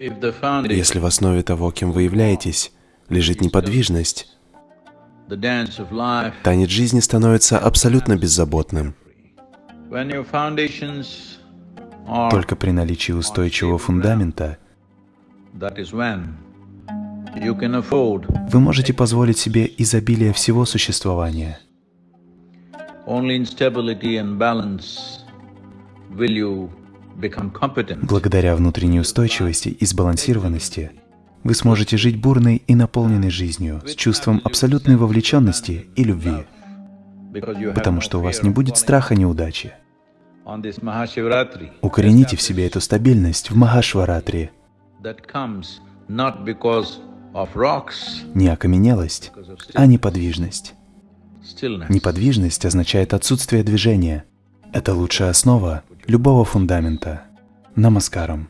Если в основе того, кем вы являетесь, лежит неподвижность, танец жизни становится абсолютно беззаботным. Только при наличии устойчивого фундамента вы можете позволить себе изобилие всего существования. Благодаря внутренней устойчивости и сбалансированности вы сможете жить бурной и наполненной жизнью с чувством абсолютной вовлеченности и любви, потому что у вас не будет страха неудачи. Укорените в себе эту стабильность в Махашваратри. Не окаменелость, а неподвижность. Неподвижность означает отсутствие движения. Это лучшая основа любого фундамента. Намаскарам.